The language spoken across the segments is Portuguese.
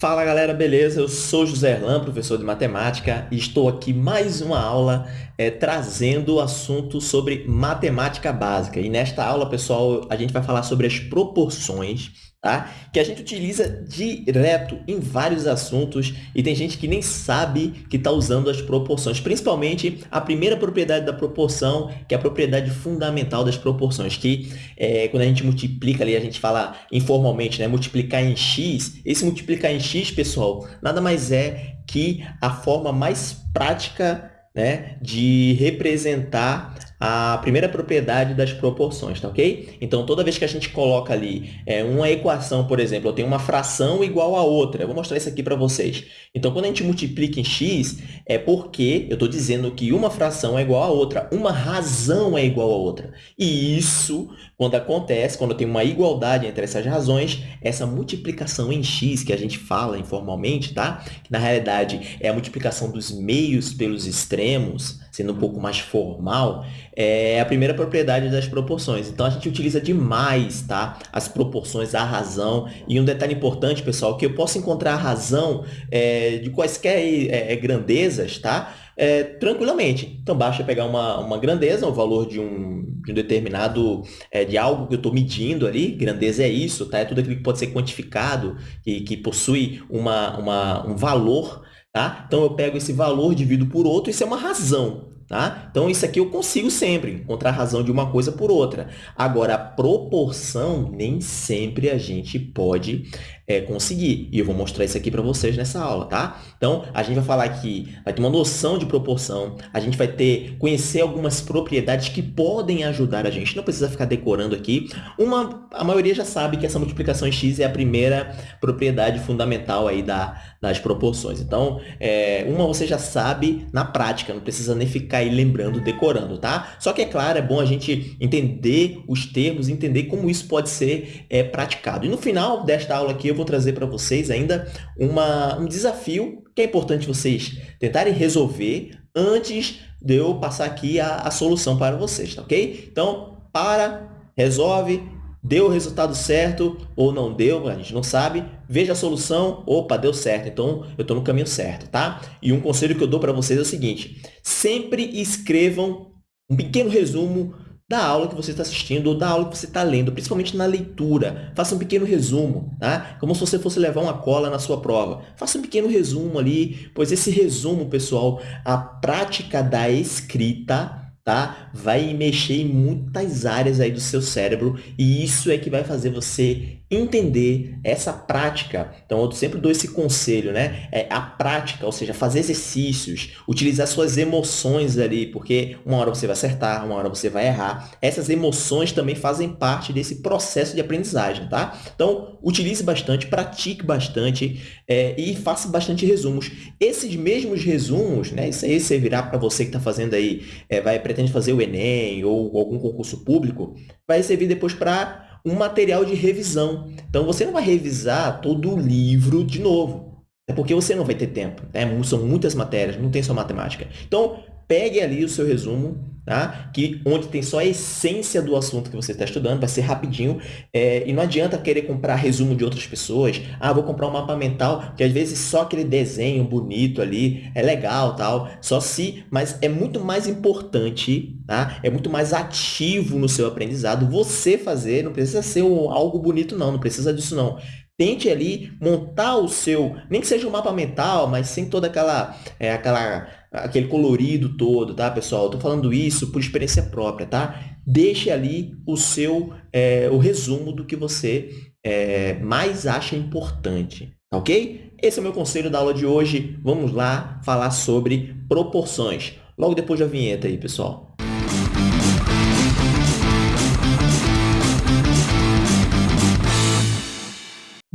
Fala galera, beleza? Eu sou José Erlan, professor de matemática, e estou aqui mais uma aula é, trazendo o assunto sobre matemática básica. E nesta aula, pessoal, a gente vai falar sobre as proporções tá? que a gente utiliza direto em vários assuntos e tem gente que nem sabe que está usando as proporções, principalmente a primeira propriedade da proporção, que é a propriedade fundamental das proporções, que é, quando a gente multiplica ali, a gente fala informalmente, né? multiplicar em x, esse multiplicar em x, pessoal, nada mais é que a forma mais prática né, de representar a primeira propriedade das proporções, tá ok? Então, toda vez que a gente coloca ali é, uma equação, por exemplo, eu tenho uma fração igual a outra. Eu vou mostrar isso aqui para vocês. Então, quando a gente multiplica em x, é porque eu estou dizendo que uma fração é igual a outra, uma razão é igual a outra. E isso, quando acontece, quando tenho uma igualdade entre essas razões, essa multiplicação em x, que a gente fala informalmente, tá? Que, na realidade, é a multiplicação dos meios pelos extremos, sendo um pouco mais formal, é a primeira propriedade das proporções. Então, a gente utiliza demais tá? as proporções, a razão. E um detalhe importante, pessoal, que eu posso encontrar a razão é, de quaisquer é, é, grandezas, tá? É, tranquilamente. Então, basta pegar uma, uma grandeza, o um valor de um, de um determinado, é, de algo que eu estou medindo ali, grandeza é isso, tá? É tudo aquilo que pode ser quantificado, que, que possui uma, uma, um valor, tá? Então, eu pego esse valor, divido por outro, isso é uma razão, Tá? Então, isso aqui eu consigo sempre encontrar a razão de uma coisa por outra. Agora, a proporção, nem sempre a gente pode é, conseguir. E eu vou mostrar isso aqui para vocês nessa aula, tá? Então, a gente vai falar aqui, vai ter uma noção de proporção, a gente vai ter, conhecer algumas propriedades que podem ajudar a gente, não precisa ficar decorando aqui. Uma, a maioria já sabe que essa multiplicação em x é a primeira propriedade fundamental aí da, das proporções. Então, é, uma você já sabe na prática, não precisa nem ficar aí lembrando, decorando, tá? Só que, é claro, é bom a gente entender os termos, entender como isso pode ser é, praticado. E no final desta aula aqui, eu vou trazer para vocês ainda uma, um desafio que é importante vocês tentarem resolver antes de eu passar aqui a, a solução para vocês, tá ok? Então, para, resolve, deu o resultado certo ou não deu, a gente não sabe, veja a solução, opa, deu certo, então eu estou no caminho certo, tá? E um conselho que eu dou para vocês é o seguinte, sempre escrevam um pequeno resumo da aula que você está assistindo ou da aula que você está lendo, principalmente na leitura. Faça um pequeno resumo, tá? Como se você fosse levar uma cola na sua prova. Faça um pequeno resumo ali, pois esse resumo, pessoal, a prática da escrita tá? Vai mexer em muitas áreas aí do seu cérebro e isso é que vai fazer você entender essa prática. Então, eu sempre dou esse conselho, né? É a prática, ou seja, fazer exercícios, utilizar suas emoções ali, porque uma hora você vai acertar, uma hora você vai errar. Essas emoções também fazem parte desse processo de aprendizagem, tá? Então, utilize bastante, pratique bastante é, e faça bastante resumos. Esses mesmos resumos, né? Isso aí virar para você que está fazendo aí, é, vai pretende fazer o Enem ou algum concurso público, vai servir depois para um material de revisão. Então, você não vai revisar todo o livro de novo. É porque você não vai ter tempo. Né? São muitas matérias, não tem só matemática. Então, pegue ali o seu resumo, tá? que onde tem só a essência do assunto que você está estudando, vai ser rapidinho, é, e não adianta querer comprar resumo de outras pessoas, ah, vou comprar um mapa mental, que às vezes só aquele desenho bonito ali é legal, tal, só se, mas é muito mais importante, tá? é muito mais ativo no seu aprendizado você fazer, não precisa ser um, algo bonito não, não precisa disso não, tente ali montar o seu, nem que seja um mapa mental, mas sem toda aquela, é, aquela aquele colorido todo, tá, pessoal? Estou falando isso por experiência própria, tá? Deixe ali o seu, é, o resumo do que você é, mais acha importante, tá ok? Esse é o meu conselho da aula de hoje. Vamos lá falar sobre proporções. Logo depois da vinheta aí, pessoal.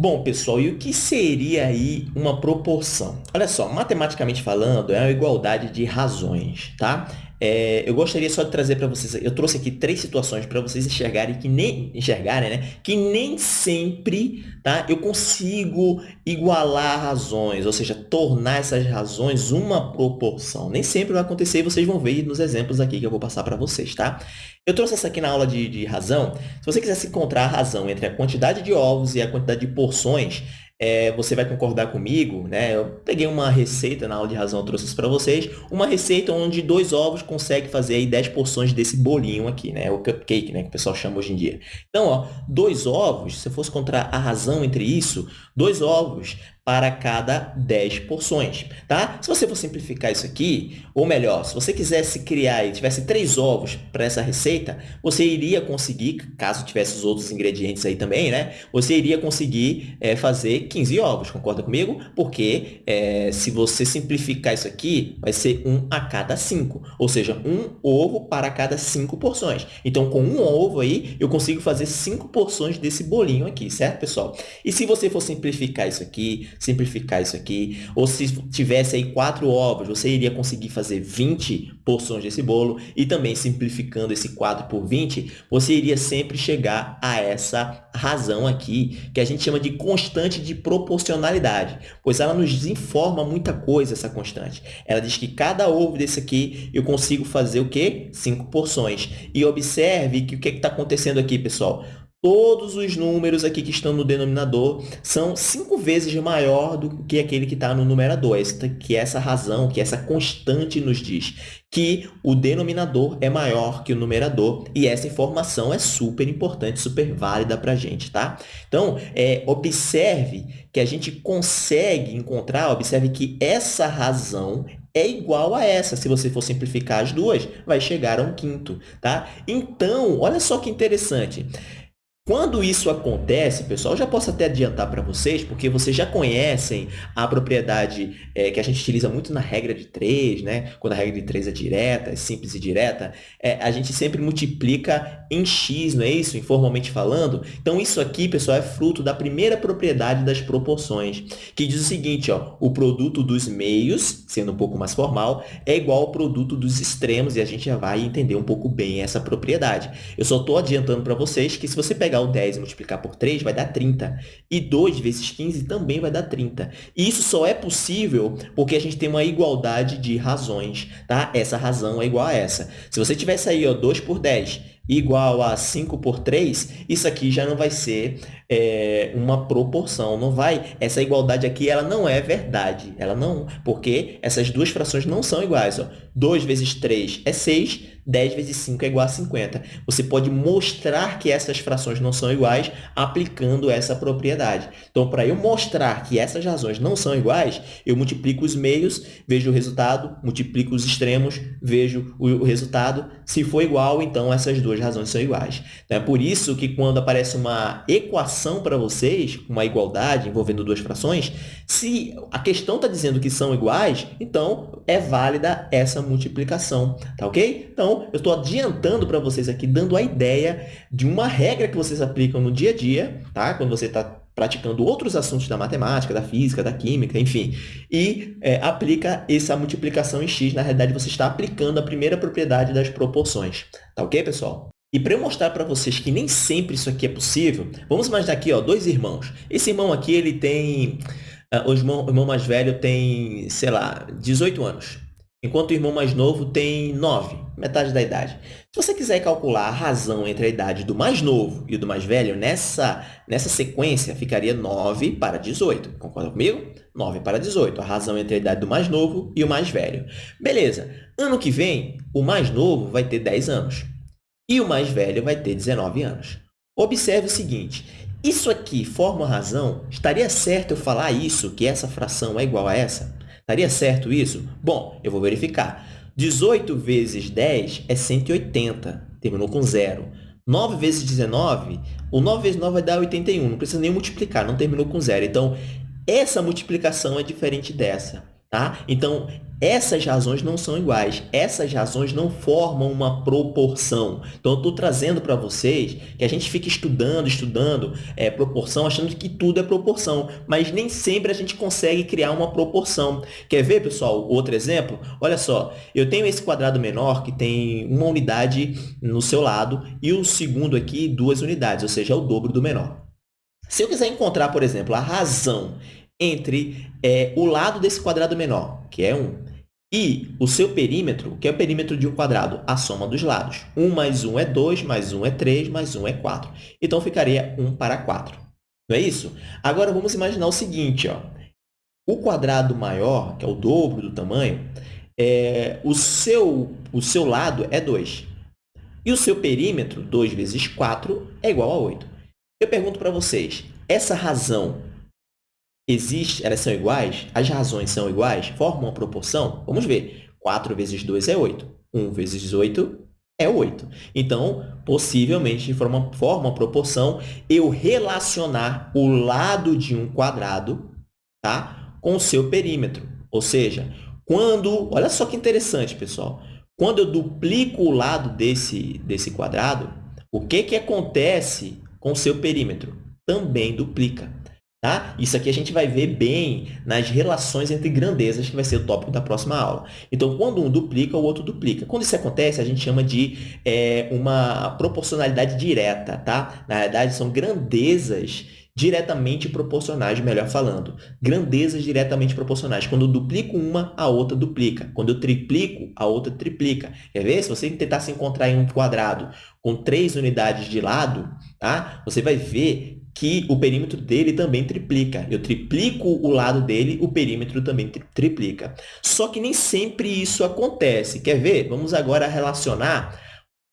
Bom, pessoal, e o que seria aí uma proporção? Olha só, matematicamente falando, é a igualdade de razões, tá? É, eu gostaria só de trazer para vocês, eu trouxe aqui três situações para vocês enxergarem que nem enxergarem, né? Que nem sempre, tá? Eu consigo igualar razões, ou seja, tornar essas razões uma proporção. Nem sempre vai acontecer e vocês vão ver nos exemplos aqui que eu vou passar para vocês, tá? Eu trouxe essa aqui na aula de, de razão. Se você quisesse encontrar a razão entre a quantidade de ovos e a quantidade de porções, é, você vai concordar comigo, né? Eu peguei uma receita na aula de razão, eu trouxe isso para vocês. Uma receita onde dois ovos consegue fazer aí 10 porções desse bolinho aqui, né? O cupcake, né? Que o pessoal chama hoje em dia. Então, ó, dois ovos, se eu fosse encontrar a razão entre isso, dois ovos para cada 10 porções, tá? Se você for simplificar isso aqui, ou melhor, se você quisesse criar e tivesse três ovos para essa receita, você iria conseguir, caso tivesse os outros ingredientes aí também, né? Você iria conseguir é, fazer 15 ovos, concorda comigo? Porque é, se você simplificar isso aqui, vai ser um a cada cinco, ou seja, um ovo para cada cinco porções. Então, com um ovo aí, eu consigo fazer cinco porções desse bolinho aqui, certo, pessoal? E se você for simplificar isso aqui, simplificar isso aqui. Ou se tivesse aí quatro ovos, você iria conseguir fazer 20 porções desse bolo. E também simplificando esse 4 por 20, você iria sempre chegar a essa razão aqui, que a gente chama de constante de proporcionalidade, pois ela nos informa muita coisa, essa constante. Ela diz que cada ovo desse aqui eu consigo fazer o quê? Cinco porções. E observe que o que está acontecendo aqui, pessoal? Todos os números aqui que estão no denominador são cinco vezes maior do que aquele que está no numerador. Esta, que essa razão, que essa constante nos diz que o denominador é maior que o numerador e essa informação é super importante, super válida para a gente, tá? Então, é, observe que a gente consegue encontrar, observe que essa razão é igual a essa. Se você for simplificar as duas, vai chegar a um quinto, tá? Então, olha só que interessante. Quando isso acontece, pessoal, já posso até adiantar para vocês, porque vocês já conhecem a propriedade é, que a gente utiliza muito na regra de 3, né? quando a regra de 3 é direta, é simples e direta, é, a gente sempre multiplica em x, não é isso? Informalmente falando. Então, isso aqui, pessoal, é fruto da primeira propriedade das proporções, que diz o seguinte, ó, o produto dos meios, sendo um pouco mais formal, é igual ao produto dos extremos, e a gente já vai entender um pouco bem essa propriedade. Eu só estou adiantando para vocês que se você pegar pegar o 10 e multiplicar por 3, vai dar 30. E 2 vezes 15 também vai dar 30. E isso só é possível porque a gente tem uma igualdade de razões, tá? Essa razão é igual a essa. Se você tivesse aí, ó, 2 por 10 igual a 5 por 3, isso aqui já não vai ser é, uma proporção, não vai, essa igualdade aqui, ela não é verdade, ela não, porque essas duas frações não são iguais, ó. 2 vezes 3 é 6, 10 vezes 5 é igual a 50. Você pode mostrar que essas frações não são iguais aplicando essa propriedade. Então, para eu mostrar que essas razões não são iguais, eu multiplico os meios, vejo o resultado, multiplico os extremos, vejo o resultado. Se for igual, então essas duas razões são iguais. Então, é por isso que quando aparece uma equação para vocês, uma igualdade envolvendo duas frações, se a questão está dizendo que são iguais, então é válida essa multiplicação, tá ok? Então, eu estou adiantando para vocês aqui, dando a ideia de uma regra que vocês aplicam no dia a dia, tá? Quando você está praticando outros assuntos da matemática, da física, da química, enfim, e é, aplica essa multiplicação em x. Na realidade, você está aplicando a primeira propriedade das proporções. Tá ok, pessoal? E para eu mostrar para vocês que nem sempre isso aqui é possível, vamos imaginar aqui ó, dois irmãos. Esse irmão aqui, ele tem... Uh, o, irmão, o irmão mais velho tem, sei lá, 18 anos enquanto o irmão mais novo tem 9, metade da idade. Se você quiser calcular a razão entre a idade do mais novo e do mais velho, nessa, nessa sequência ficaria 9 para 18. Concorda comigo? 9 para 18, a razão entre a idade do mais novo e o mais velho. Beleza, ano que vem, o mais novo vai ter 10 anos e o mais velho vai ter 19 anos. Observe o seguinte, isso aqui forma razão? Estaria certo eu falar isso, que essa fração é igual a essa? Estaria certo isso? Bom, eu vou verificar. 18 vezes 10 é 180, terminou com zero. 9 vezes 19, o 9 vezes 9 vai dar 81, não precisa nem multiplicar, não terminou com zero. Então, essa multiplicação é diferente dessa. Tá? Então, essas razões não são iguais, essas razões não formam uma proporção. Então, eu estou trazendo para vocês que a gente fica estudando, estudando é, proporção, achando que tudo é proporção, mas nem sempre a gente consegue criar uma proporção. Quer ver, pessoal, outro exemplo? Olha só, eu tenho esse quadrado menor que tem uma unidade no seu lado e o segundo aqui duas unidades, ou seja, é o dobro do menor. Se eu quiser encontrar, por exemplo, a razão entre é, o lado desse quadrado menor, que é 1, e o seu perímetro, que é o perímetro de um quadrado, a soma dos lados. 1 mais 1 é 2, mais 1 é 3, mais 1 é 4. Então, ficaria 1 para 4. Não é isso? Agora, vamos imaginar o seguinte, ó. O quadrado maior, que é o dobro do tamanho, é, o, seu, o seu lado é 2. E o seu perímetro, 2 vezes 4, é igual a 8. Eu pergunto para vocês, essa razão existe? Elas são iguais? As razões são iguais? Formam uma proporção? Vamos ver. 4 vezes 2 é 8. 1 vezes 8 é 8. Então, possivelmente, forma, forma proporção, eu relacionar o lado de um quadrado tá? com o seu perímetro. Ou seja, quando... Olha só que interessante, pessoal. Quando eu duplico o lado desse, desse quadrado, o que, que acontece com o seu perímetro? Também duplica. Tá? Isso aqui a gente vai ver bem nas relações entre grandezas, que vai ser o tópico da próxima aula. Então, quando um duplica, o outro duplica. Quando isso acontece, a gente chama de é, uma proporcionalidade direta. Tá? Na verdade, são grandezas diretamente proporcionais, melhor falando. Grandezas diretamente proporcionais. Quando eu duplico uma, a outra duplica. Quando eu triplico, a outra triplica. Quer ver? Se você tentar se encontrar em um quadrado com três unidades de lado, tá? você vai ver que o perímetro dele também triplica. Eu triplico o lado dele, o perímetro também triplica. Só que nem sempre isso acontece. Quer ver? Vamos agora relacionar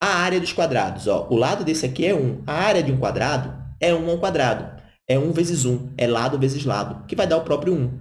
a área dos quadrados. Ó, o lado desse aqui é 1. A área de um quadrado é 1 ao quadrado é 1 vezes 1, é lado vezes lado, que vai dar o próprio 1.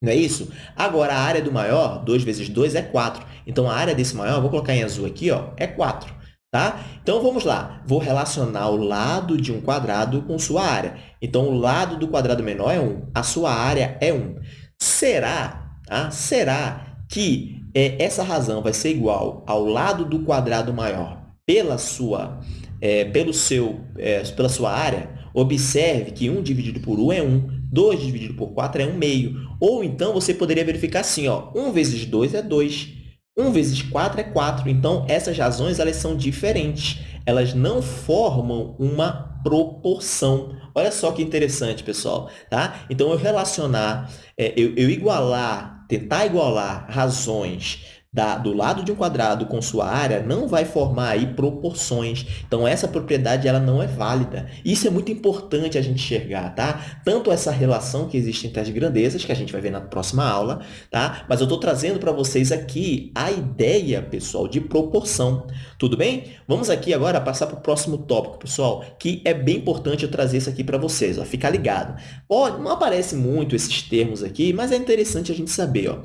Não é isso? Agora, a área do maior, 2 vezes 2 é 4. Então, a área desse maior, vou colocar em azul aqui, ó, é 4. Tá? Então, vamos lá. Vou relacionar o lado de um quadrado com sua área. Então, o lado do quadrado menor é 1. A sua área é 1. Será, tá? Será que é, essa razão vai ser igual ao lado do quadrado maior pela sua, é, pelo seu, é, pela sua área? Observe que 1 dividido por 1 é 1, 2 dividido por 4 é 1 meio. Ou então, você poderia verificar assim, ó, 1 vezes 2 é 2, 1 vezes 4 é 4. Então, essas razões elas são diferentes. Elas não formam uma proporção. Olha só que interessante, pessoal. Tá? Então, eu relacionar, é, eu, eu igualar, tentar igualar razões da, do lado de um quadrado com sua área não vai formar aí proporções. Então, essa propriedade ela não é válida. Isso é muito importante a gente enxergar, tá? Tanto essa relação que existe entre as grandezas, que a gente vai ver na próxima aula, tá? Mas eu estou trazendo para vocês aqui a ideia, pessoal, de proporção. Tudo bem? Vamos aqui agora passar para o próximo tópico, pessoal, que é bem importante eu trazer isso aqui para vocês. Ó. Fica ligado. Ó, não aparece muito esses termos aqui, mas é interessante a gente saber. Ó.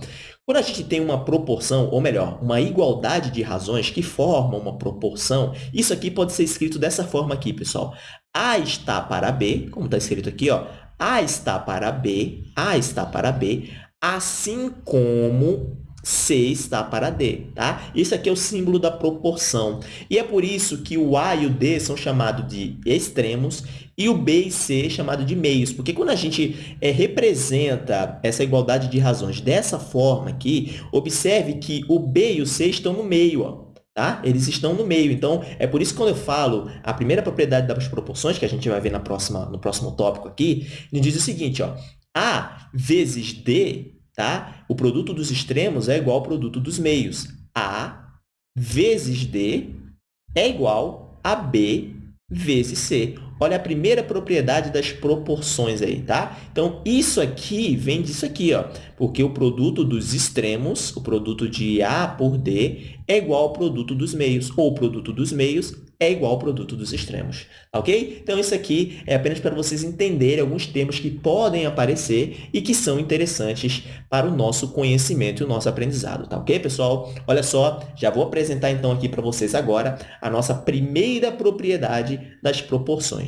Quando a gente tem uma proporção, ou melhor, uma igualdade de razões que formam uma proporção, isso aqui pode ser escrito dessa forma aqui, pessoal. A está para B, como está escrito aqui, ó, A está para B, A está para B, assim como C está para D, tá? Isso aqui é o símbolo da proporção. E é por isso que o A e o D são chamados de extremos e o B e C chamado de meios, porque quando a gente é, representa essa igualdade de razões dessa forma aqui, observe que o B e o C estão no meio, ó. Tá? Eles estão no meio. Então, é por isso que quando eu falo a primeira propriedade das proporções, que a gente vai ver na próxima, no próximo tópico aqui, ele diz o seguinte, ó, A vezes D, tá? o produto dos extremos é igual ao produto dos meios. A vezes D é igual a B vezes C. Olha a primeira propriedade das proporções aí, tá? Então, isso aqui vem disso aqui, ó, porque o produto dos extremos, o produto de A por D, é igual ao produto dos meios, ou o produto dos meios é igual ao produto dos extremos, tá ok? Então, isso aqui é apenas para vocês entenderem alguns termos que podem aparecer e que são interessantes para o nosso conhecimento e o nosso aprendizado, tá ok, pessoal? Olha só, já vou apresentar então aqui para vocês agora a nossa primeira propriedade das proporções.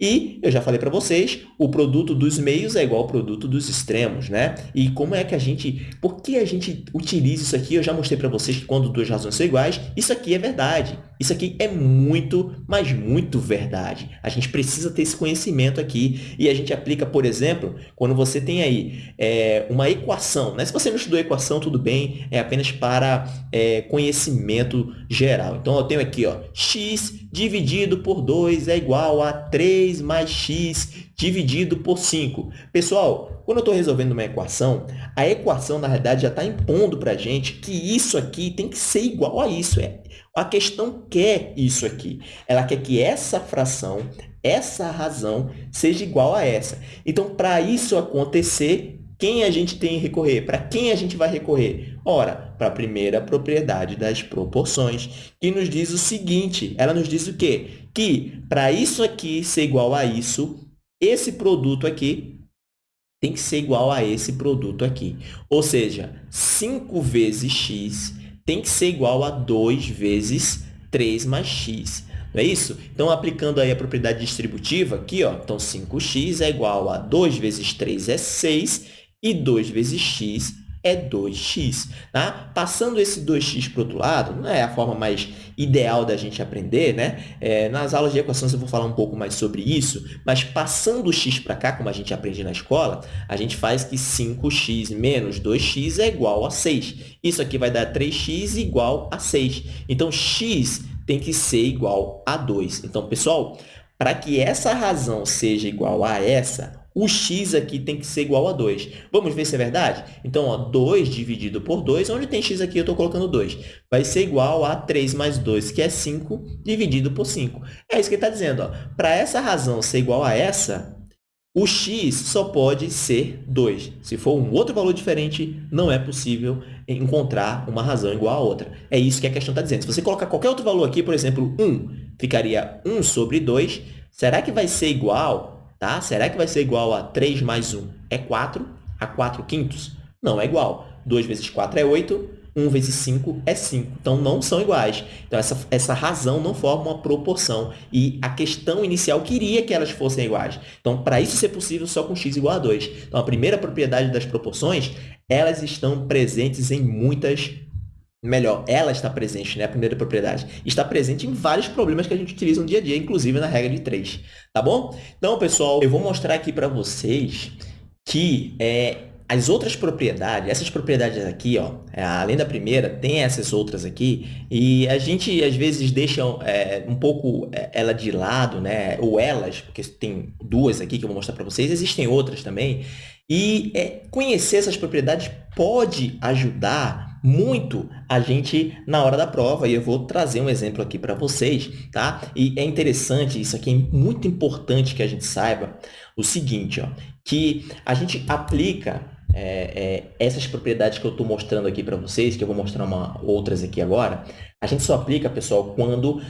E eu já falei para vocês, o produto dos meios é igual ao produto dos extremos, né? E como é que a gente, por que a gente utiliza isso aqui? Eu já mostrei para vocês que quando duas razões são iguais, isso aqui é verdade. Isso aqui é muito, mas muito verdade. A gente precisa ter esse conhecimento aqui e a gente aplica, por exemplo, quando você tem aí é, uma equação. Né? Se você não estudou equação, tudo bem, é apenas para é, conhecimento geral. Então, eu tenho aqui ó, x dividido por 2 é igual a 3 mais x dividido por 5. Pessoal, quando eu estou resolvendo uma equação, a equação, na verdade, já está impondo para a gente que isso aqui tem que ser igual a isso. É, a questão quer isso aqui. Ela quer que essa fração essa razão seja igual a essa. Então, para isso acontecer, quem a gente tem que recorrer? Para quem a gente vai recorrer? Ora, para a primeira propriedade das proporções, que nos diz o seguinte, ela nos diz o quê? Que para isso aqui ser igual a isso, esse produto aqui tem que ser igual a esse produto aqui. Ou seja, 5 vezes x tem que ser igual a 2 vezes 3 mais x. Não é isso? Então, aplicando aí a propriedade distributiva aqui, ó, então 5x é igual a 2 vezes 3 é 6 e 2 vezes x é 2x. Tá? Passando esse 2x para o outro lado, não é a forma mais ideal da gente aprender, né? É, nas aulas de equações eu vou falar um pouco mais sobre isso, mas passando o x para cá, como a gente aprende na escola, a gente faz que 5x menos 2x é igual a 6. Isso aqui vai dar 3x igual a 6. Então, x tem que ser igual a 2. Então, pessoal, para que essa razão seja igual a essa, o x aqui tem que ser igual a 2. Vamos ver se é verdade? Então, ó, 2 dividido por 2, onde tem x aqui, eu estou colocando 2. Vai ser igual a 3 mais 2, que é 5, dividido por 5. É isso que ele está dizendo. Para essa razão ser igual a essa, o x só pode ser 2. Se for um outro valor diferente, não é possível encontrar uma razão igual a outra. É isso que a questão está dizendo. Se você colocar qualquer outro valor aqui, por exemplo, 1, ficaria 1 sobre 2. Será que vai ser igual Tá? Será que vai ser igual a 3 mais 1 é 4? A 4 quintos? Não é igual. 2 vezes 4 é 8, 1 vezes 5 é 5. Então, não são iguais. Então, essa, essa razão não forma uma proporção. E a questão inicial queria que elas fossem iguais. Então, para isso ser possível, só com x igual a 2. Então, a primeira propriedade das proporções, elas estão presentes em muitas melhor, ela está presente, né? A primeira propriedade. Está presente em vários problemas que a gente utiliza no dia a dia, inclusive na regra de 3, tá bom? Então, pessoal, eu vou mostrar aqui para vocês que é, as outras propriedades, essas propriedades aqui, ó, é, além da primeira, tem essas outras aqui, e a gente, às vezes, deixa é, um pouco é, ela de lado, né? Ou elas, porque tem duas aqui que eu vou mostrar para vocês, existem outras também, e é, conhecer essas propriedades pode ajudar muito a gente na hora da prova, e eu vou trazer um exemplo aqui para vocês, tá? E é interessante, isso aqui é muito importante que a gente saiba o seguinte, ó, que a gente aplica é, é, essas propriedades que eu estou mostrando aqui para vocês, que eu vou mostrar uma, outras aqui agora, a gente só aplica, pessoal, quando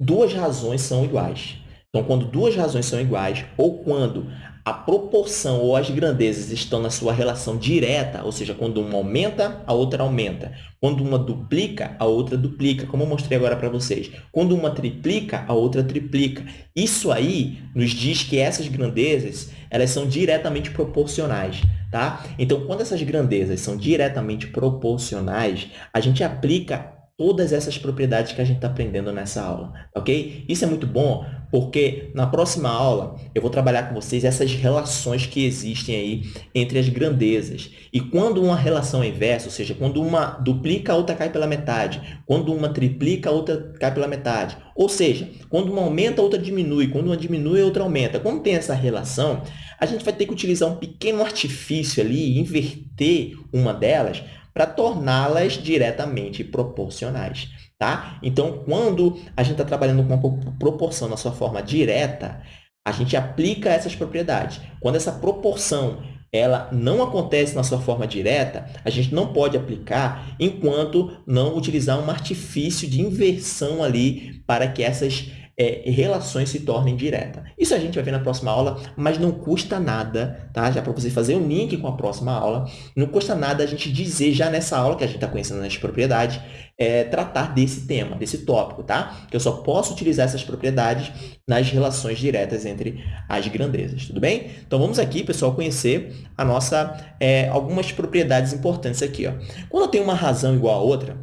duas razões são iguais. Então, quando duas razões são iguais ou quando a proporção ou as grandezas estão na sua relação direta, ou seja, quando uma aumenta, a outra aumenta. Quando uma duplica, a outra duplica, como eu mostrei agora para vocês. Quando uma triplica, a outra triplica. Isso aí nos diz que essas grandezas elas são diretamente proporcionais. Tá? Então, quando essas grandezas são diretamente proporcionais, a gente aplica todas essas propriedades que a gente está aprendendo nessa aula, ok? Isso é muito bom porque na próxima aula eu vou trabalhar com vocês essas relações que existem aí entre as grandezas. E quando uma relação é inversa, ou seja, quando uma duplica, a outra cai pela metade. Quando uma triplica, a outra cai pela metade. Ou seja, quando uma aumenta, a outra diminui. Quando uma diminui, a outra aumenta. Quando tem essa relação, a gente vai ter que utilizar um pequeno artifício ali, inverter uma delas, para torná-las diretamente proporcionais. Tá? Então, quando a gente está trabalhando com uma proporção na sua forma direta, a gente aplica essas propriedades. Quando essa proporção ela não acontece na sua forma direta, a gente não pode aplicar enquanto não utilizar um artifício de inversão ali para que essas é, relações se tornem diretas. Isso a gente vai ver na próxima aula, mas não custa nada, tá? Já para você fazer um link com a próxima aula, não custa nada a gente dizer já nessa aula que a gente está conhecendo as propriedades, é, tratar desse tema, desse tópico, tá? Que eu só posso utilizar essas propriedades nas relações diretas entre as grandezas, tudo bem? Então, vamos aqui, pessoal, conhecer a nossa, é, algumas propriedades importantes aqui, ó. Quando eu tenho uma razão igual a outra,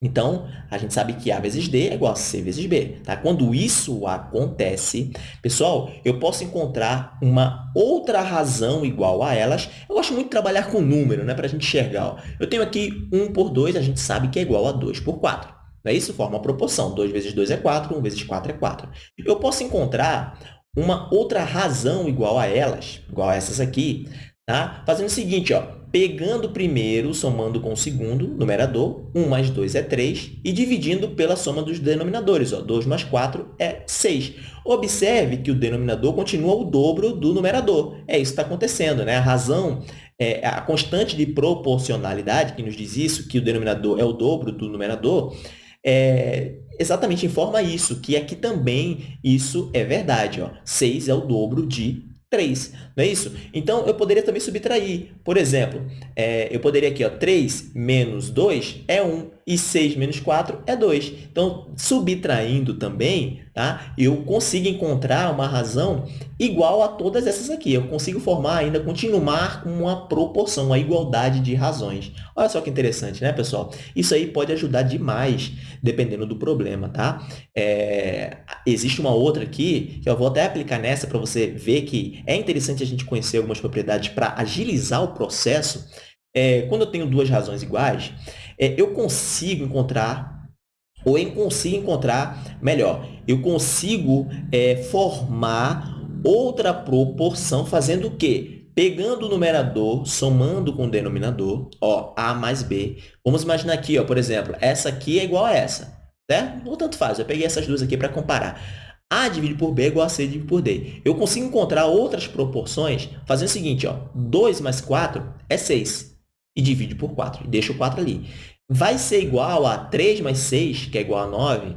então, a gente sabe que A vezes D é igual a C vezes B. Tá? Quando isso acontece, pessoal, eu posso encontrar uma outra razão igual a elas. Eu gosto muito de trabalhar com número, né, para a gente enxergar. Ó. Eu tenho aqui 1 por 2, a gente sabe que é igual a 2 por 4. Não é isso? Forma uma proporção. 2 vezes 2 é 4, 1 vezes 4 é 4. Eu posso encontrar uma outra razão igual a elas, igual a essas aqui, Tá? Fazendo o seguinte, ó, pegando o primeiro, somando com o segundo, numerador, 1 mais 2 é 3, e dividindo pela soma dos denominadores. Ó, 2 mais 4 é 6. Observe que o denominador continua o dobro do numerador. É isso que está acontecendo. Né? A razão, é, a constante de proporcionalidade, que nos diz isso, que o denominador é o dobro do numerador, é, exatamente informa isso, que aqui também isso é verdade. Ó. 6 é o dobro de 3, não é isso? Então, eu poderia também subtrair. Por exemplo, é, eu poderia aqui, ó, 3 menos 2 é 1 e 6 menos 4 é 2. Então, subtraindo também, tá? eu consigo encontrar uma razão igual a todas essas aqui. Eu consigo formar ainda, continuar com uma proporção, uma igualdade de razões. Olha só que interessante, né, pessoal? Isso aí pode ajudar demais, dependendo do problema, tá? É, existe uma outra aqui, que eu vou até aplicar nessa para você ver que é interessante a gente conhecer algumas propriedades para agilizar o processo. É, quando eu tenho duas razões iguais, é, eu consigo encontrar, ou eu consigo encontrar, melhor, eu consigo é, formar outra proporção fazendo o quê? Pegando o numerador, somando com o denominador, ó, A mais B. Vamos imaginar aqui, ó, por exemplo, essa aqui é igual a essa, certo? Ou tanto faz, eu peguei essas duas aqui para comparar. A dividido por B é igual a C dividido por D. Eu consigo encontrar outras proporções fazendo o seguinte, ó, 2 mais 4 é 6 e divide por 4, e deixa o 4 ali. Vai ser igual a 3 mais 6, que é igual a 9,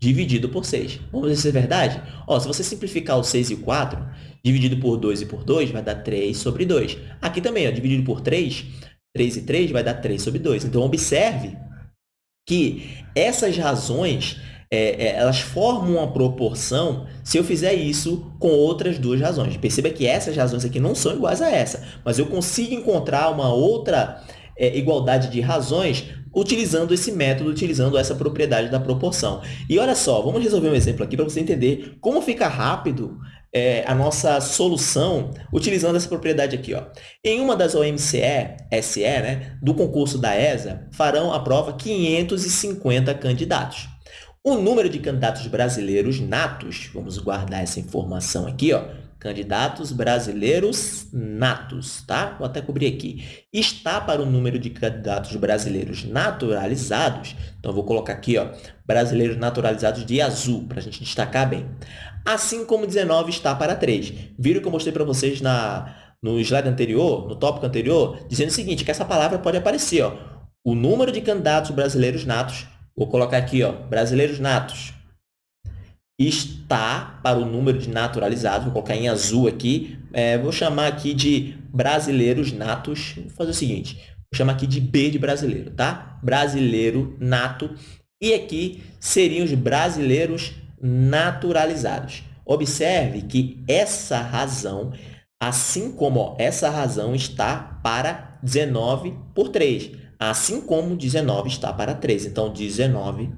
dividido por 6. Vamos ver se é verdade? Ó, se você simplificar o 6 e o 4, dividido por 2 e por 2, vai dar 3 sobre 2. Aqui também, ó, dividido por 3, 3 e 3 vai dar 3 sobre 2. Então, observe que essas razões é, é, elas formam uma proporção se eu fizer isso com outras duas razões. Perceba que essas razões aqui não são iguais a essa, mas eu consigo encontrar uma outra é, igualdade de razões utilizando esse método, utilizando essa propriedade da proporção. E olha só, vamos resolver um exemplo aqui para você entender como fica rápido é, a nossa solução utilizando essa propriedade aqui. Ó. Em uma das OMCE, SE, né, do concurso da ESA, farão a prova 550 candidatos. O número de candidatos brasileiros natos, vamos guardar essa informação aqui, ó, candidatos brasileiros natos, tá? Vou até cobrir aqui. Está para o número de candidatos brasileiros naturalizados, então vou colocar aqui, ó, brasileiros naturalizados de azul, para a gente destacar bem. Assim como 19 está para 3. Viram que eu mostrei para vocês na, no slide anterior, no tópico anterior, dizendo o seguinte, que essa palavra pode aparecer, ó, o número de candidatos brasileiros natos Vou colocar aqui, ó, brasileiros natos. Está para o número de naturalizados, vou colocar em azul aqui. É, vou chamar aqui de brasileiros natos. Vou fazer o seguinte, vou chamar aqui de B de brasileiro, tá? Brasileiro nato. E aqui seriam os brasileiros naturalizados. Observe que essa razão, assim como ó, essa razão está para 19 por 3 assim como 19 está para 3. Então, 19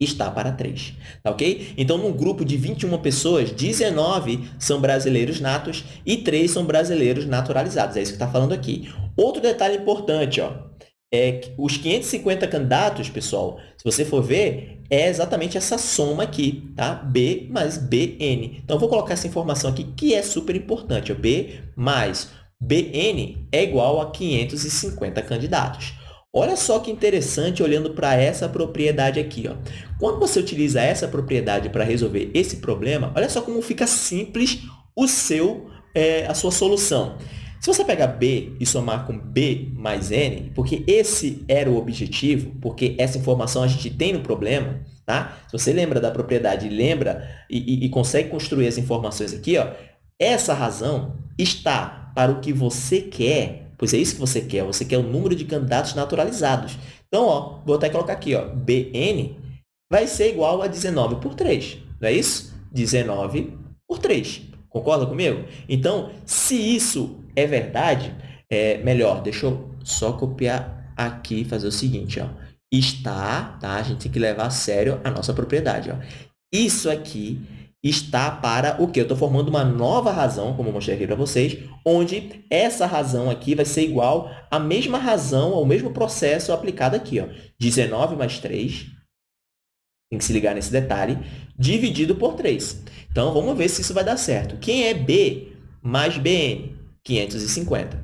está para 3, tá ok? Então, num grupo de 21 pessoas, 19 são brasileiros natos e 3 são brasileiros naturalizados. É isso que está falando aqui. Outro detalhe importante, ó, é que os 550 candidatos, pessoal, se você for ver, é exatamente essa soma aqui, tá? B mais BN. Então, vou colocar essa informação aqui, que é super importante. Ó. B mais BN é igual a 550 candidatos. Olha só que interessante olhando para essa propriedade aqui. Ó. Quando você utiliza essa propriedade para resolver esse problema, olha só como fica simples o seu, é, a sua solução. Se você pegar B e somar com B mais N, porque esse era o objetivo, porque essa informação a gente tem no problema, tá? Se você lembra da propriedade, lembra e, e, e consegue construir as informações aqui, ó, essa razão está para o que você quer, pois é isso que você quer, você quer o número de candidatos naturalizados. Então, ó, vou até colocar aqui, ó, BN vai ser igual a 19 por 3, não é isso? 19 por 3. Concorda comigo? Então, se isso é verdade, é melhor, deixa eu só copiar aqui e fazer o seguinte, ó. Está, tá? A gente tem que levar a sério a nossa propriedade, ó. Isso aqui está para o quê? Eu estou formando uma nova razão, como eu mostrei aqui para vocês, onde essa razão aqui vai ser igual à mesma razão, ao mesmo processo aplicado aqui. Ó. 19 mais 3, tem que se ligar nesse detalhe, dividido por 3. Então, vamos ver se isso vai dar certo. Quem é B mais BN? 550.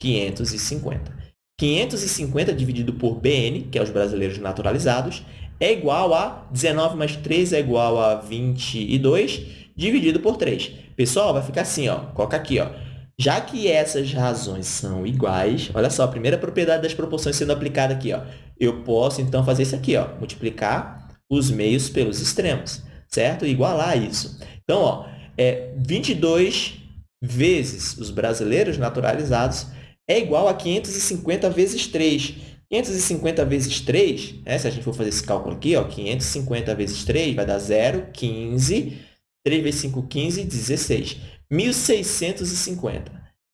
550. 550 dividido por BN, que é os brasileiros naturalizados, é igual a 19 mais 3 é igual a 22, dividido por 3. Pessoal, vai ficar assim, ó, coloca aqui, ó. Já que essas razões são iguais, olha só, a primeira propriedade das proporções sendo aplicada aqui, ó. Eu posso, então, fazer isso aqui, ó, multiplicar os meios pelos extremos, certo? Igualar isso. Então, ó, é 22 vezes os brasileiros naturalizados é igual a 550 vezes 3. 550 vezes 3, né, se a gente for fazer esse cálculo aqui, ó, 550 vezes 3 vai dar 0, 15. 3 vezes 5, 15, 16. 1.650.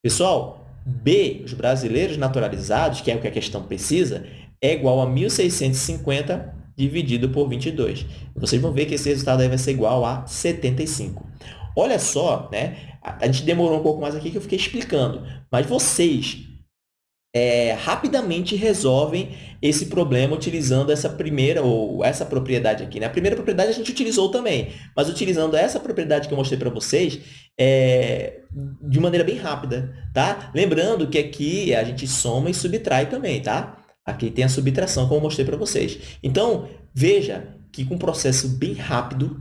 Pessoal, B, os brasileiros naturalizados, que é o que a questão precisa, é igual a 1.650 dividido por 22. Vocês vão ver que esse resultado aí vai ser igual a 75. Olha só, né? a gente demorou um pouco mais aqui que eu fiquei explicando, mas vocês é, rapidamente resolvem esse problema utilizando essa primeira ou essa propriedade aqui. Né? A primeira propriedade a gente utilizou também, mas utilizando essa propriedade que eu mostrei para vocês é, de maneira bem rápida. Tá? Lembrando que aqui a gente soma e subtrai também. Tá? Aqui tem a subtração, como eu mostrei para vocês. Então, veja que com um processo bem rápido,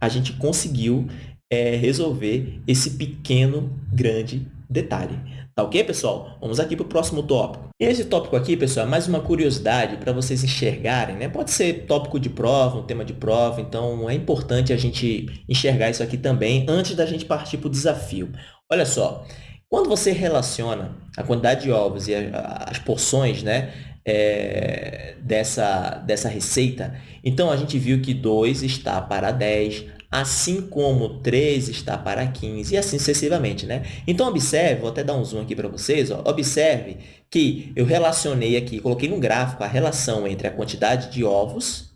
a gente conseguiu é, resolver esse pequeno, grande detalhe. Tá ok, pessoal? Vamos aqui para o próximo tópico. Esse tópico aqui, pessoal, é mais uma curiosidade para vocês enxergarem, né? Pode ser tópico de prova, um tema de prova, então é importante a gente enxergar isso aqui também antes da gente partir para o desafio. Olha só, quando você relaciona a quantidade de ovos e as porções, né, é, dessa, dessa receita, então a gente viu que 2 está para 10, assim como 3 está para 15 e assim sucessivamente, né? Então, observe, vou até dar um zoom aqui para vocês, ó, observe que eu relacionei aqui, coloquei no gráfico a relação entre a quantidade de ovos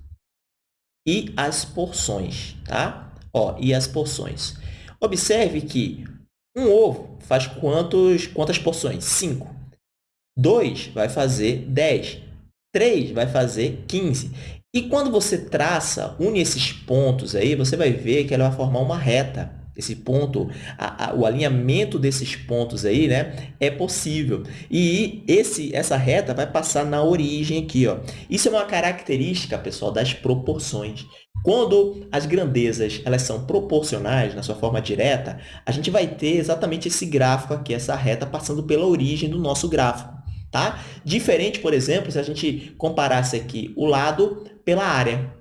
e as porções, tá? Ó, e as porções. Observe que um ovo faz quantos, quantas porções? 5. 2 vai fazer 10. 3 vai fazer 15. E quando você traça, une esses pontos aí, você vai ver que ela vai formar uma reta. Esse ponto, a, a, o alinhamento desses pontos aí, né, é possível. E esse, essa reta vai passar na origem aqui, ó. Isso é uma característica, pessoal, das proporções. Quando as grandezas elas são proporcionais, na sua forma direta, a gente vai ter exatamente esse gráfico aqui, essa reta passando pela origem do nosso gráfico. Tá? Diferente, por exemplo, se a gente comparasse aqui o lado pela área.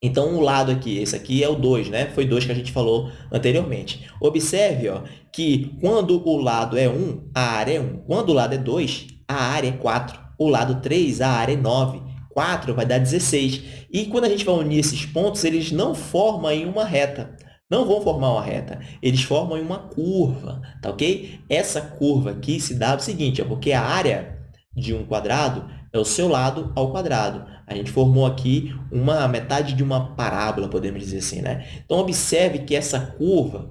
Então, o lado aqui, esse aqui é o 2, né? Foi 2 que a gente falou anteriormente. Observe ó, que quando o lado é 1, a área é 1. Quando o lado é 2, a área é 4. O lado 3, a área é 9. 4 vai dar 16. E quando a gente vai unir esses pontos, eles não formam em uma reta. Não vão formar uma reta, eles formam uma curva, tá ok? Essa curva aqui se dá o seguinte, ó, porque a área de um quadrado é o seu lado ao quadrado. A gente formou aqui uma metade de uma parábola, podemos dizer assim, né? Então, observe que essa curva,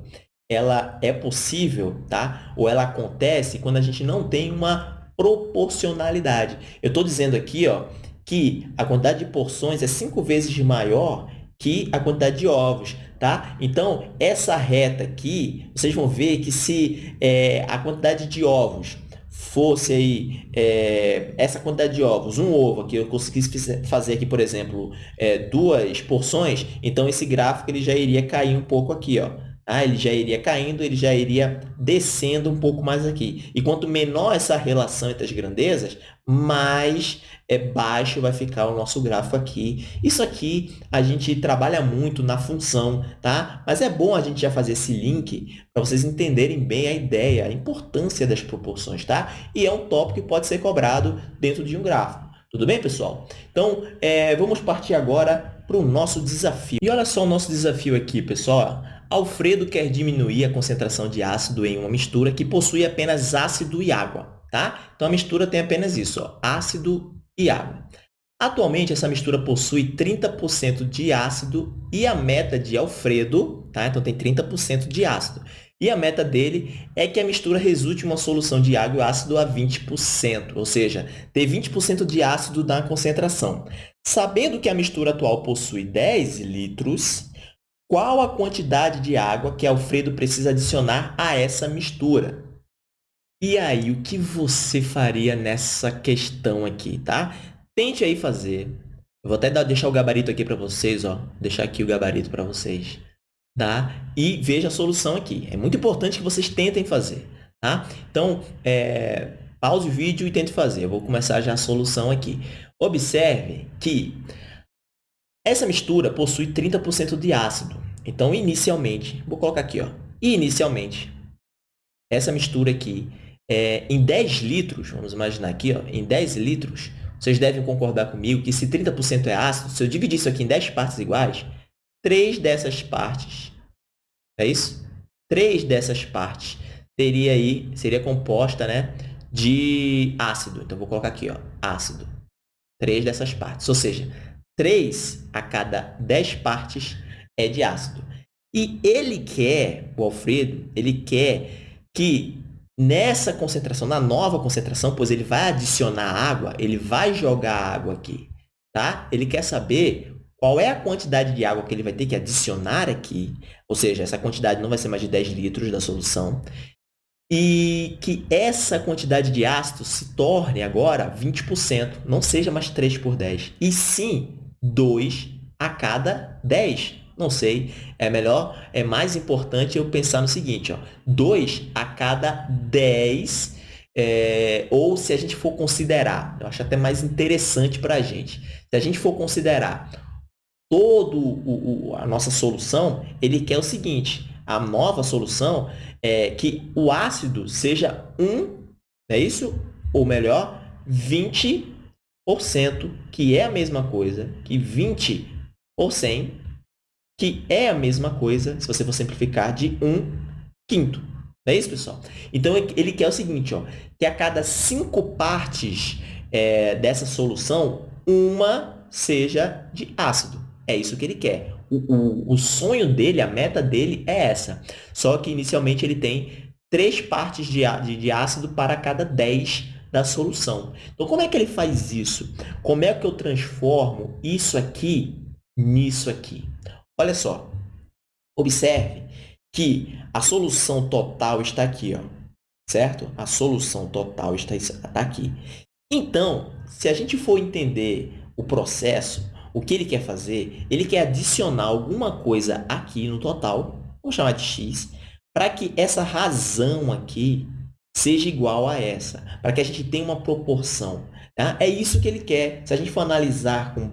ela é possível, tá? Ou ela acontece quando a gente não tem uma proporcionalidade. Eu estou dizendo aqui, ó, que a quantidade de porções é cinco vezes maior que a quantidade de ovos, tá? Então, essa reta aqui, vocês vão ver que se é, a quantidade de ovos fosse aí é, essa quantidade de ovos, um ovo que eu conseguisse fazer aqui, por exemplo, é, duas porções, então esse gráfico ele já iria cair um pouco aqui, ó. Ah, ele já iria caindo, ele já iria descendo um pouco mais aqui. E quanto menor essa relação entre as grandezas, mais é, baixo vai ficar o nosso gráfico aqui. Isso aqui a gente trabalha muito na função, tá? Mas é bom a gente já fazer esse link para vocês entenderem bem a ideia, a importância das proporções, tá? E é um tópico que pode ser cobrado dentro de um gráfico. Tudo bem, pessoal? Então, é, vamos partir agora para o nosso desafio. E olha só o nosso desafio aqui, pessoal. Alfredo quer diminuir a concentração de ácido em uma mistura que possui apenas ácido e água. Tá? Então, a mistura tem apenas isso, ó, ácido e água. Atualmente, essa mistura possui 30% de ácido e a meta de Alfredo, tá? então tem 30% de ácido. E a meta dele é que a mistura resulte em uma solução de água e ácido a 20%, ou seja, ter 20% de ácido na concentração. Sabendo que a mistura atual possui 10 litros, qual a quantidade de água que Alfredo precisa adicionar a essa mistura? E aí, o que você faria nessa questão aqui, tá? Tente aí fazer. Eu vou até dar, deixar o gabarito aqui para vocês, ó. Deixar aqui o gabarito para vocês, tá? E veja a solução aqui. É muito importante que vocês tentem fazer, tá? Então, é, pause o vídeo e tente fazer. Eu vou começar já a solução aqui. Observe que essa mistura possui 30% de ácido. Então, inicialmente, vou colocar aqui, ó. Inicialmente, essa mistura aqui é, em 10 litros, vamos imaginar aqui, ó, em 10 litros, vocês devem concordar comigo que se 30% é ácido, se eu dividir isso aqui em 10 partes iguais, 3 dessas partes, é isso? 3 dessas partes teria aí, seria composta né, de ácido. Então, vou colocar aqui, ó, ácido. 3 dessas partes. Ou seja, 3 a cada 10 partes é de ácido. E ele quer, o Alfredo, ele quer que Nessa concentração, na nova concentração, pois ele vai adicionar água, ele vai jogar água aqui, tá? Ele quer saber qual é a quantidade de água que ele vai ter que adicionar aqui, ou seja, essa quantidade não vai ser mais de 10 litros da solução, e que essa quantidade de ácido se torne agora 20%, não seja mais 3 por 10, e sim 2 a cada 10. Não sei. É melhor, é mais importante eu pensar no seguinte, ó, 2 a cada 10, é, ou se a gente for considerar, eu acho até mais interessante para a gente, se a gente for considerar todo o, o, a nossa solução, ele quer o seguinte, a nova solução é que o ácido seja 1, é isso? Ou melhor, 20%, que é a mesma coisa que 20 por 100 que é a mesma coisa, se você for simplificar, de 1 quinto. Não é isso, pessoal? Então, ele quer o seguinte, ó, que a cada cinco partes é, dessa solução, uma seja de ácido. É isso que ele quer. O, o, o sonho dele, a meta dele é essa. Só que, inicialmente, ele tem três partes de, de, de ácido para cada 10 da solução. Então, como é que ele faz isso? Como é que eu transformo isso aqui nisso aqui? Olha só, observe que a solução total está aqui, ó, certo? A solução total está, está aqui. Então, se a gente for entender o processo, o que ele quer fazer, ele quer adicionar alguma coisa aqui no total, vamos chamar de x, para que essa razão aqui seja igual a essa, para que a gente tenha uma proporção. Tá? É isso que ele quer. Se a gente for analisar com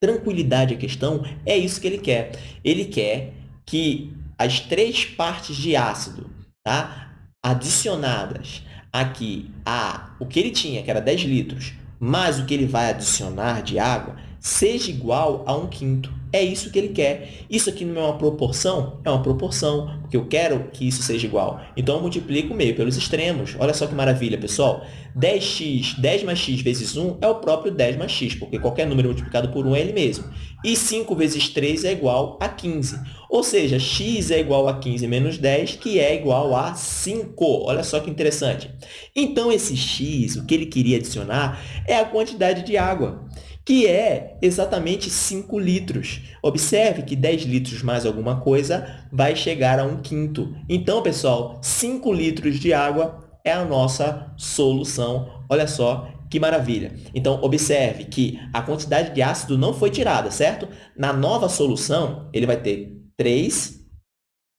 tranquilidade a questão, é isso que ele quer. Ele quer que as três partes de ácido tá, adicionadas aqui a o que ele tinha, que era 10 litros, mais o que ele vai adicionar de água, seja igual a um quinto. É isso que ele quer. Isso aqui não é uma proporção? É uma proporção, porque eu quero que isso seja igual. Então, eu multiplico o meio pelos extremos. Olha só que maravilha, pessoal. 10x, 10 mais x vezes 1 é o próprio 10 mais x, porque qualquer número multiplicado por 1 é ele mesmo. E 5 vezes 3 é igual a 15. Ou seja, x é igual a 15 menos 10, que é igual a 5. Olha só que interessante. Então, esse x, o que ele queria adicionar, é a quantidade de água que é exatamente 5 litros. Observe que 10 litros mais alguma coisa vai chegar a 1 quinto. Então, pessoal, 5 litros de água é a nossa solução. Olha só que maravilha. Então, observe que a quantidade de ácido não foi tirada, certo? Na nova solução, ele vai ter 3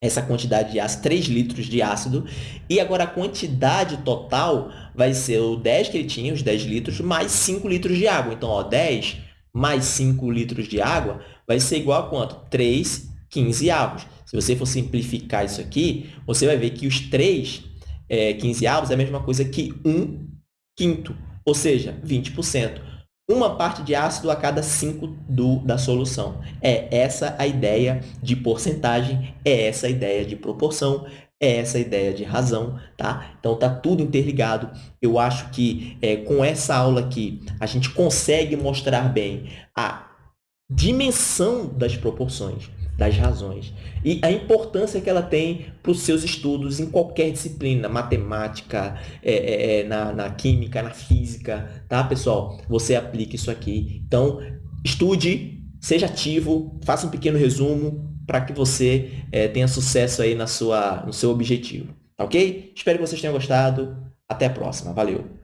essa quantidade de ácido, 3 litros de ácido, e agora a quantidade total vai ser o 10 que ele tinha, os 10 litros, mais 5 litros de água. Então, ó, 10 mais 5 litros de água vai ser igual a quanto? 3, 15 avos. Se você for simplificar isso aqui, você vai ver que os 3, é, 15 avos é a mesma coisa que 1 quinto, ou seja, 20% uma parte de ácido a cada 5 do, da solução. É essa a ideia de porcentagem, é essa a ideia de proporção, é essa a ideia de razão, tá? Então, tá tudo interligado. Eu acho que é, com essa aula aqui, a gente consegue mostrar bem a dimensão das proporções das razões e a importância que ela tem para os seus estudos em qualquer disciplina, matemática, é, é, é, na, na química, na física, tá, pessoal? Você aplica isso aqui. Então, estude, seja ativo, faça um pequeno resumo para que você é, tenha sucesso aí na sua, no seu objetivo, tá ok? Espero que vocês tenham gostado. Até a próxima. Valeu!